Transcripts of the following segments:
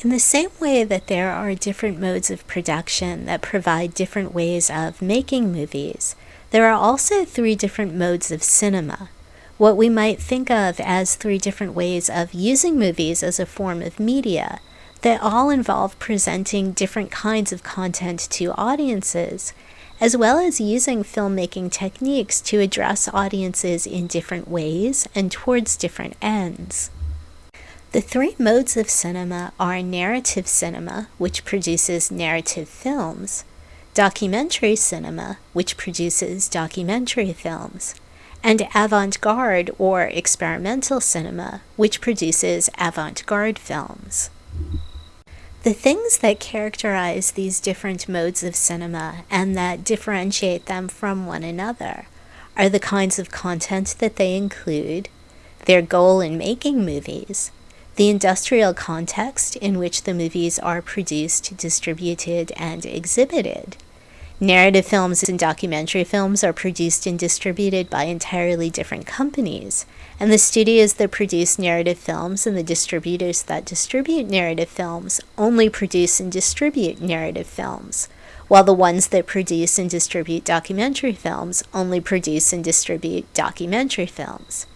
In the same way that there are different modes of production that provide different ways of making movies, there are also three different modes of cinema. What we might think of as three different ways of using movies as a form of media that all involve presenting different kinds of content to audiences, as well as using filmmaking techniques to address audiences in different ways and towards different ends. The three modes of cinema are narrative cinema, which produces narrative films, documentary cinema, which produces documentary films, and avant garde or experimental cinema, which produces avant garde films. The things that characterize these different modes of cinema and that differentiate them from one another are the kinds of content that they include, their goal in making movies, the industrial context in which the movies are produced, distributed, and exhibited. Narrative films and documentary films are produced and distributed by entirely different companies, and the studios that produce narrative films and the distributors that distribute narrative films only produce and distribute narrative films, while the ones that produce and distribute documentary films only produce and distribute documentary films.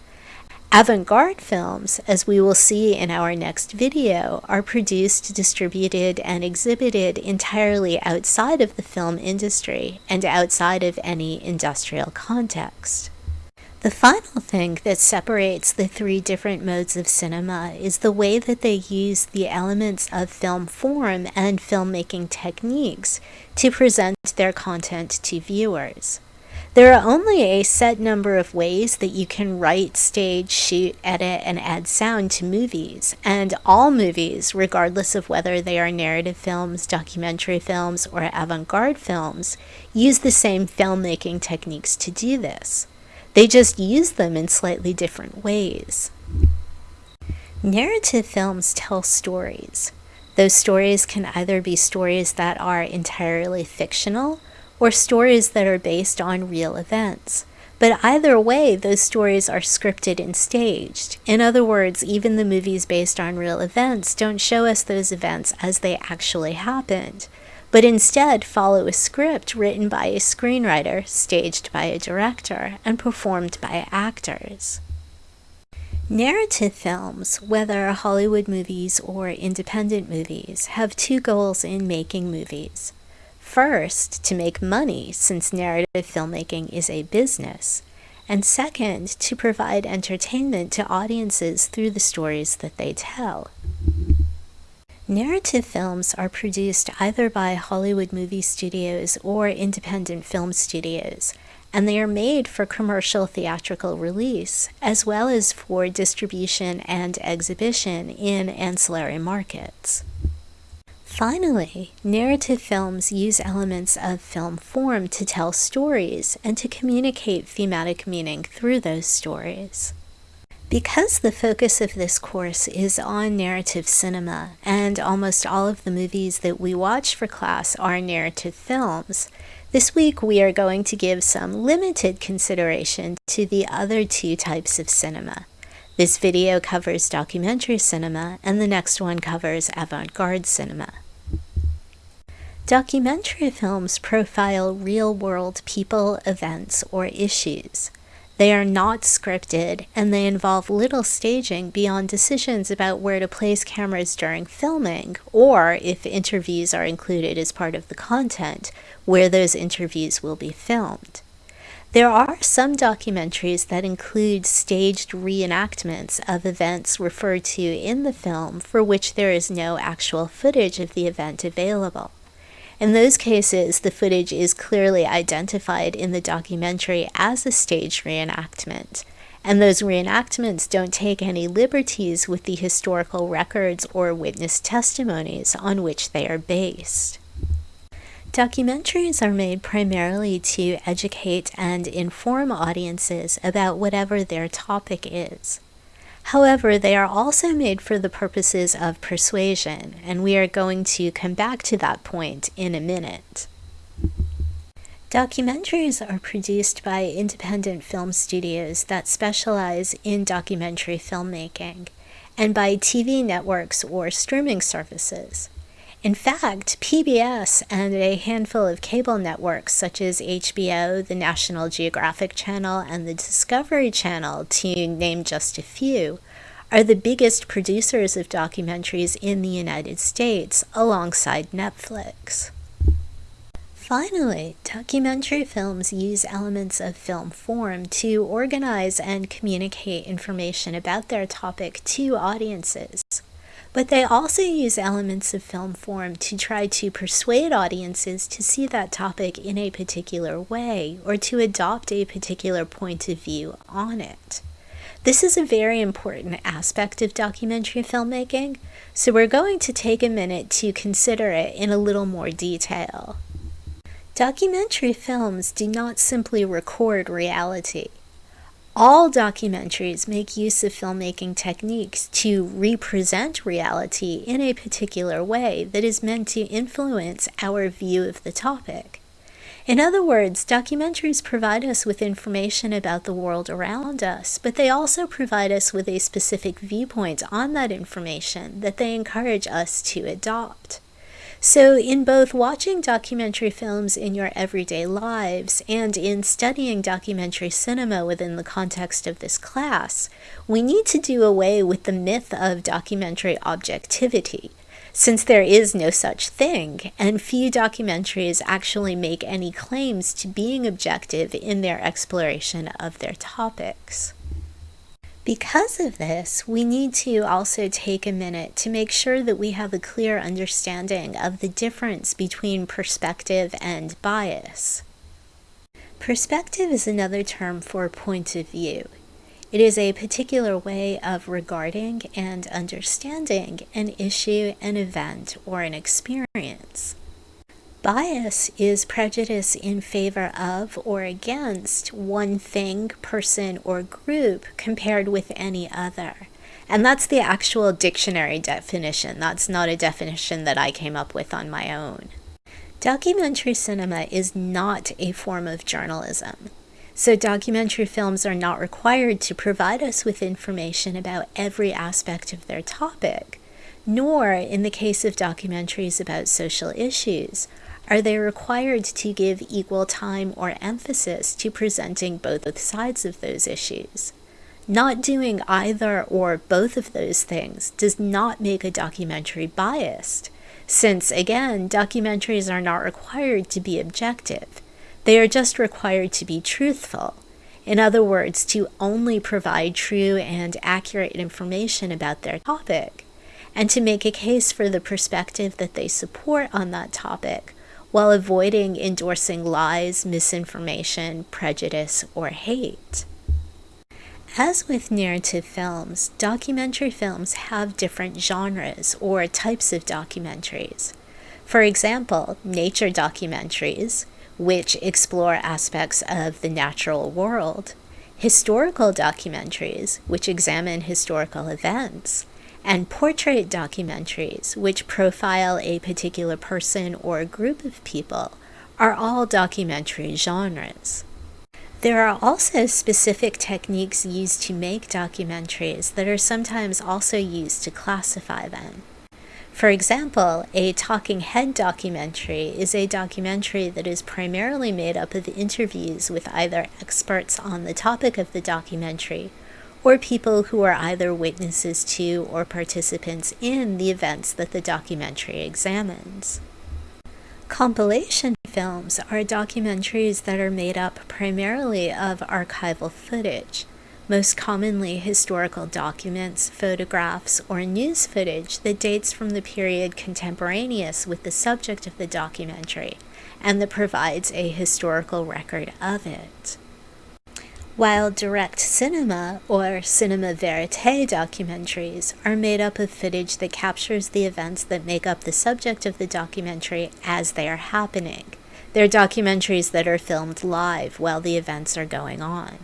Avant-garde films, as we will see in our next video, are produced, distributed, and exhibited entirely outside of the film industry and outside of any industrial context. The final thing that separates the three different modes of cinema is the way that they use the elements of film form and filmmaking techniques to present their content to viewers. There are only a set number of ways that you can write, stage, shoot, edit, and add sound to movies, and all movies, regardless of whether they are narrative films, documentary films, or avant-garde films, use the same filmmaking techniques to do this. They just use them in slightly different ways. Narrative films tell stories. Those stories can either be stories that are entirely fictional, or stories that are based on real events. But either way, those stories are scripted and staged. In other words, even the movies based on real events don't show us those events as they actually happened, but instead follow a script written by a screenwriter, staged by a director, and performed by actors. Narrative films, whether Hollywood movies or independent movies, have two goals in making movies. First, to make money, since narrative filmmaking is a business, and second, to provide entertainment to audiences through the stories that they tell. Narrative films are produced either by Hollywood movie studios or independent film studios, and they are made for commercial theatrical release, as well as for distribution and exhibition in ancillary markets. Finally, narrative films use elements of film form to tell stories and to communicate thematic meaning through those stories. Because the focus of this course is on narrative cinema, and almost all of the movies that we watch for class are narrative films, this week we are going to give some limited consideration to the other two types of cinema. This video covers documentary cinema, and the next one covers avant-garde cinema. Documentary films profile real-world people, events, or issues. They are not scripted, and they involve little staging beyond decisions about where to place cameras during filming, or, if interviews are included as part of the content, where those interviews will be filmed. There are some documentaries that include staged reenactments of events referred to in the film for which there is no actual footage of the event available. In those cases, the footage is clearly identified in the documentary as a stage reenactment, and those reenactments don't take any liberties with the historical records or witness testimonies on which they are based. Documentaries are made primarily to educate and inform audiences about whatever their topic is. However, they are also made for the purposes of persuasion, and we are going to come back to that point in a minute. Documentaries are produced by independent film studios that specialize in documentary filmmaking, and by TV networks or streaming services. In fact, PBS and a handful of cable networks such as HBO, the National Geographic Channel, and the Discovery Channel, to name just a few, are the biggest producers of documentaries in the United States alongside Netflix. Finally, documentary films use elements of film form to organize and communicate information about their topic to audiences. But they also use elements of film form to try to persuade audiences to see that topic in a particular way or to adopt a particular point of view on it. This is a very important aspect of documentary filmmaking, so we're going to take a minute to consider it in a little more detail. Documentary films do not simply record reality. All documentaries make use of filmmaking techniques to represent reality in a particular way that is meant to influence our view of the topic. In other words, documentaries provide us with information about the world around us, but they also provide us with a specific viewpoint on that information that they encourage us to adopt. So, in both watching documentary films in your everyday lives and in studying documentary cinema within the context of this class, we need to do away with the myth of documentary objectivity, since there is no such thing, and few documentaries actually make any claims to being objective in their exploration of their topics. Because of this, we need to also take a minute to make sure that we have a clear understanding of the difference between perspective and bias. Perspective is another term for point of view. It is a particular way of regarding and understanding an issue, an event, or an experience. Bias is prejudice in favor of or against one thing, person, or group compared with any other. And that's the actual dictionary definition. That's not a definition that I came up with on my own. Documentary cinema is not a form of journalism. So, documentary films are not required to provide us with information about every aspect of their topic, nor, in the case of documentaries about social issues, are they required to give equal time or emphasis to presenting both sides of those issues? Not doing either or both of those things does not make a documentary biased, since, again, documentaries are not required to be objective. They are just required to be truthful. In other words, to only provide true and accurate information about their topic, and to make a case for the perspective that they support on that topic while avoiding endorsing lies, misinformation, prejudice, or hate. As with narrative films, documentary films have different genres or types of documentaries. For example, nature documentaries, which explore aspects of the natural world, historical documentaries, which examine historical events, and portrait documentaries, which profile a particular person or group of people, are all documentary genres. There are also specific techniques used to make documentaries that are sometimes also used to classify them. For example, a talking head documentary is a documentary that is primarily made up of interviews with either experts on the topic of the documentary or people who are either witnesses to or participants in the events that the documentary examines. Compilation films are documentaries that are made up primarily of archival footage, most commonly historical documents, photographs, or news footage that dates from the period contemporaneous with the subject of the documentary and that provides a historical record of it while direct cinema or cinema verite documentaries are made up of footage that captures the events that make up the subject of the documentary as they are happening. They're documentaries that are filmed live while the events are going on.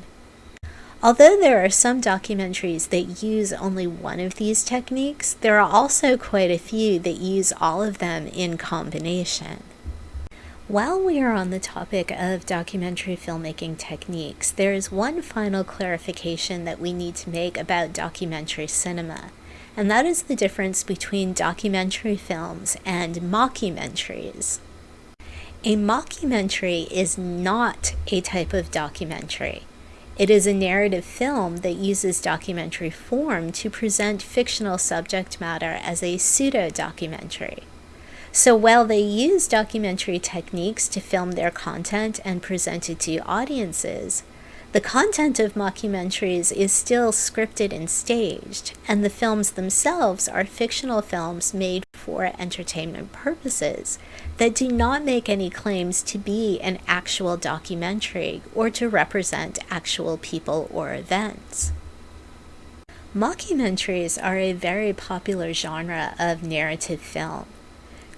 Although there are some documentaries that use only one of these techniques, there are also quite a few that use all of them in combination. While we are on the topic of documentary filmmaking techniques, there is one final clarification that we need to make about documentary cinema, and that is the difference between documentary films and mockumentaries. A mockumentary is not a type of documentary. It is a narrative film that uses documentary form to present fictional subject matter as a pseudo documentary. So while they use documentary techniques to film their content and present it to audiences, the content of mockumentaries is still scripted and staged, and the films themselves are fictional films made for entertainment purposes that do not make any claims to be an actual documentary or to represent actual people or events. Mockumentaries are a very popular genre of narrative film.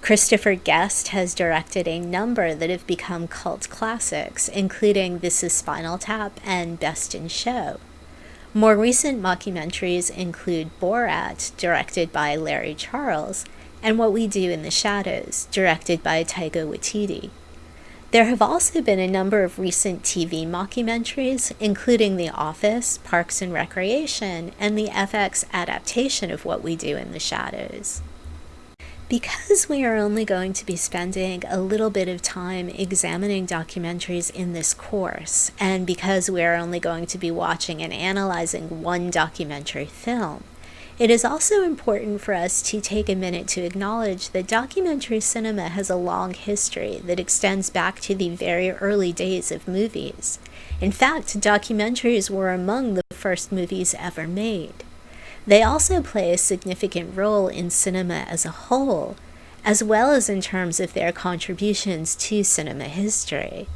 Christopher Guest has directed a number that have become cult classics, including This is Spinal Tap and Best in Show. More recent mockumentaries include Borat, directed by Larry Charles, and What We Do in the Shadows, directed by Taika Waititi. There have also been a number of recent TV mockumentaries, including The Office, Parks and Recreation, and the FX adaptation of What We Do in the Shadows. Because we are only going to be spending a little bit of time examining documentaries in this course, and because we are only going to be watching and analyzing one documentary film, it is also important for us to take a minute to acknowledge that documentary cinema has a long history that extends back to the very early days of movies. In fact, documentaries were among the first movies ever made. They also play a significant role in cinema as a whole, as well as in terms of their contributions to cinema history.